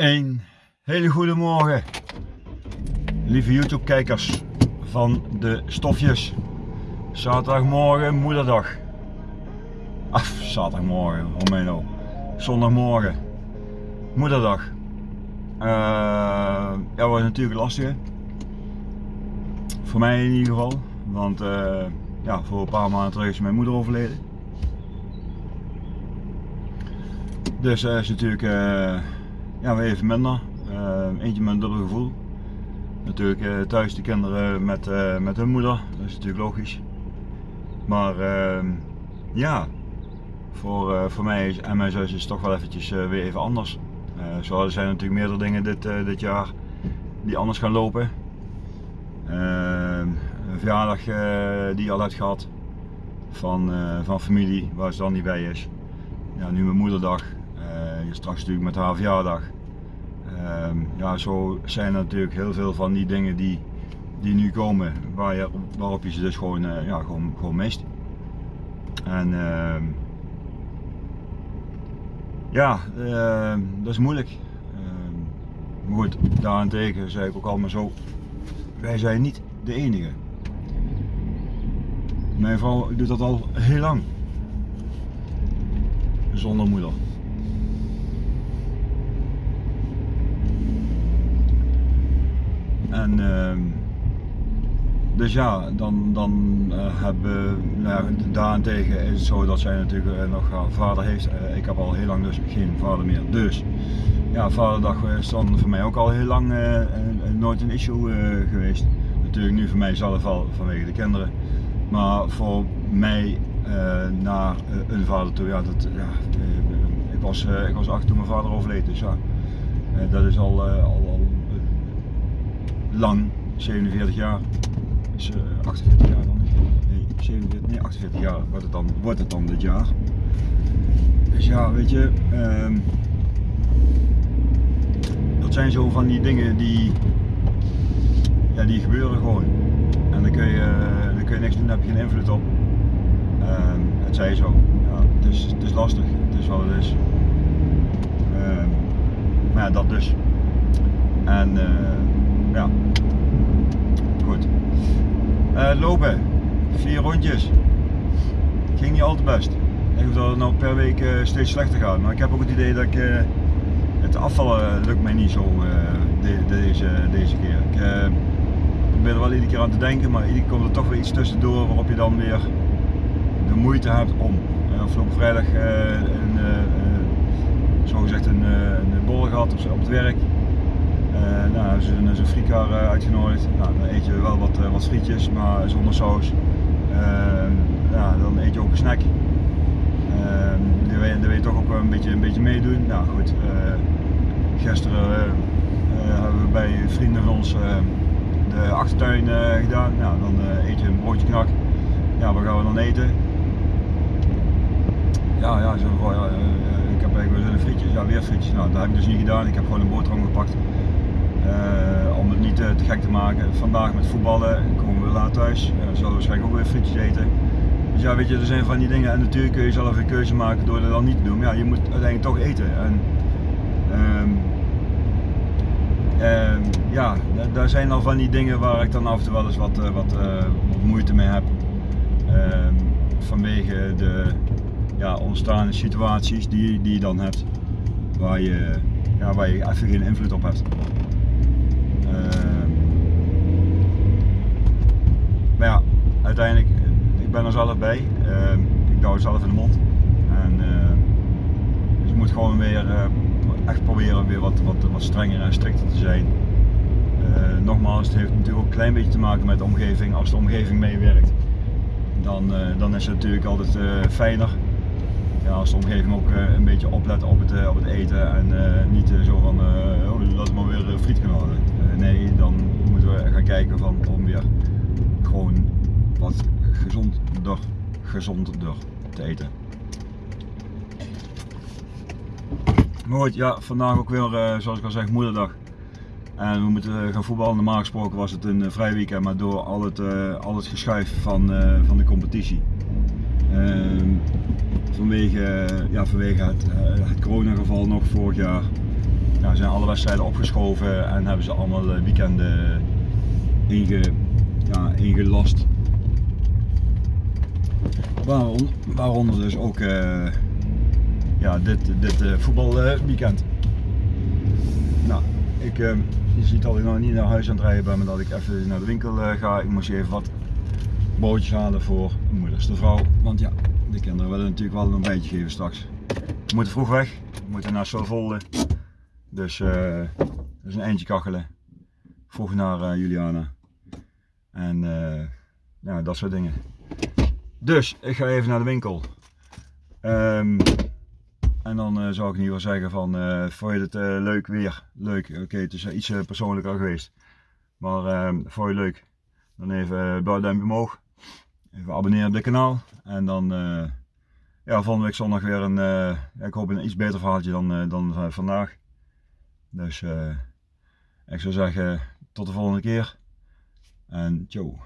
Een hele goede morgen, lieve YouTube kijkers van de stofjes. Zaterdagmorgen, moederdag. Af, zaterdagmorgen, oh mij nou. Zondagmorgen, moederdag. Uh, ja, was natuurlijk lastig. Voor mij in ieder geval. Want uh, ja, voor een paar maanden terug is mijn moeder overleden. Dus dat uh, is natuurlijk ja, weer even minder. eentje met een dubbel gevoel. Natuurlijk thuis de kinderen met, met hun moeder. Dat is natuurlijk logisch. Maar ja, voor, voor mij en mijn zus is het toch wel eventjes weer even anders. Uh, er zijn natuurlijk meerdere dingen dit, dit jaar die anders gaan lopen. Uh, een verjaardag die al hebt gehad van, van familie waar ze dan niet bij is. Ja, nu mijn moederdag, straks natuurlijk met haar verjaardag. Ehm, ja, zo zijn er natuurlijk heel veel van die dingen die, die nu komen waar je, waarop je ze dus gewoon, ja, gewoon, gewoon mist. En ehm, ja, uh, dat is moeilijk. Uh, maar goed, daarentegen zei ik ook allemaal zo, wij zijn niet de enige. Mijn vrouw doet dat al heel lang. Zonder moeder. En uh, dus ja, dan, dan uh, hebben nou, daarentegen is het zo dat zij natuurlijk uh, nog haar vader heeft. Ik heb al heel lang dus geen vader meer. Dus ja, vaderdag is dan voor mij ook al heel lang nooit een issue geweest. Natuurlijk nu voor mij zelf al vanwege de kinderen. Maar voor mij naar een vader toe, ja, dat, ja ik, was, ik was acht toen mijn vader overleed. Dus ja, dat is al, al lang, 47 jaar is uh, 48 jaar dan? Nee, 47, nee, 48 jaar wordt het dan, wordt het dan dit jaar. Dus ja, weet je, um, dat zijn zo van die dingen die, ja, die gebeuren gewoon. En dan kun je, dan kun je niks doen, daar heb je geen invloed op. Um, het zij zo. Ja, het, is, lastig, het is wat het is. Um, maar ja, dat dus. En uh, ja, goed. Uh, lopen, vier rondjes. Ging niet al te best. Ik hoop dat het nou per week uh, steeds slechter gaat. Maar ik heb ook het idee dat ik uh, het afvallen lukt mij niet zo de, deze, deze keer. Ik probeer er wel iedere keer aan te denken, maar iedere keer komt er toch weer iets tussendoor waarop je dan weer de moeite hebt om. afgelopen vrijdag een, zo gezegd een, een borrel gehad op het werk. Nou, hebben frikar uitgenodigd. Nou, dan eet je wel wat, uh, wat frietjes, maar zonder saus. ja, dan eet je ook een snack. je, dan wil toch ook een beetje, een beetje meedoen. Nou goed, gisteren hebben we bij vrienden van ons de achtertuin gedaan. Nou, dan eet je een broodje knak. Ja, wat gaan we dan eten? Ja, ja, zo, ik heb eigenlijk wel frietjes. Ja, weer frietjes. Nou, dat heb ik dus niet gedaan. Ik heb gewoon een boterham gepakt. Uh, om het niet te, te, gek te maken. Vandaag met voetballen komen we laat thuis. Uh, zullen we waarschijnlijk ook weer frietjes eten. Dus ja, weet je, er zijn van die dingen. En natuurlijk kun je zelf een keuze maken door dat dan niet te doen. Maar ja, je moet uiteindelijk toch eten. En, um, um, ja, daar zijn al van die dingen waar ik dan af en toe wel eens wat, wat, moeite mee heb. Um, vanwege de ja, ontstaande situaties die, die je dan hebt. Waar je, ja, waar je even geen invloed op hebt. Maar ja, uiteindelijk, ik ben er zelf bij. Uh, ik douw zelf in de mond. En, uh, dus ik moet gewoon weer uh, echt proberen weer wat, wat, wat strenger en strikter te zijn. Uh, nogmaals, het heeft natuurlijk ook een klein beetje te maken met de omgeving. Als de omgeving meewerkt, dan, dan is het natuurlijk altijd fijner. Ja, als de omgeving ook een beetje oplet op het, op het eten en niet zo van oh, laat maar weer friet gaan halen. nee, dan moeten we gaan kijken van, om weer gewoon wat gezonder, gezonder te eten. Maar ja, vandaag ook weer, uh, zoals ik al zeg, moederdag. En we moeten gaan voetballen. Normaal gesproken was het een uh, vrij weekend, maar door al het, al het geschuif van, van de competitie. Ehm, vanwege, ja, vanwege het, het coronageval nog vorig jaar zijn alle wedstrijden opgeschoven en hebben ze allemaal eh, weekenden inge, ja, ingelast. Waarom, waaronder dus ook uh, ja, dit, dit uh, voetbalweekend. nou, ik, uh, je ziet dat ik nog niet naar huis aan het rijden ben, maar dat ik even naar de winkel ga. Ik moest even wat broodjes halen voor mijn moederste vrouw. Want ja, de kinderen willen natuurlijk wel een beetje geven straks. We moeten vroeg weg, we moeten naar Solvolde. Dus is een eindje kachelen. Vroeg naar Juliana. En uh, ja, dat soort dingen. Dus ik ga even naar de winkel. Um, en dan zou ik in ieder geval zeggen van, vond je het leuk weer? Leuk, oké, het is iets persoonlijker geweest. Maar ehm, vond je het leuk? Dan even blauw duimpje omhoog. Even abonneren op dit kanaal. En dan ja, volgende week zondag weer een, ik hoop een iets beter verhaaltje dan, dan vandaag. Dus uh, ik zou zeggen tot de volgende keer en ciao.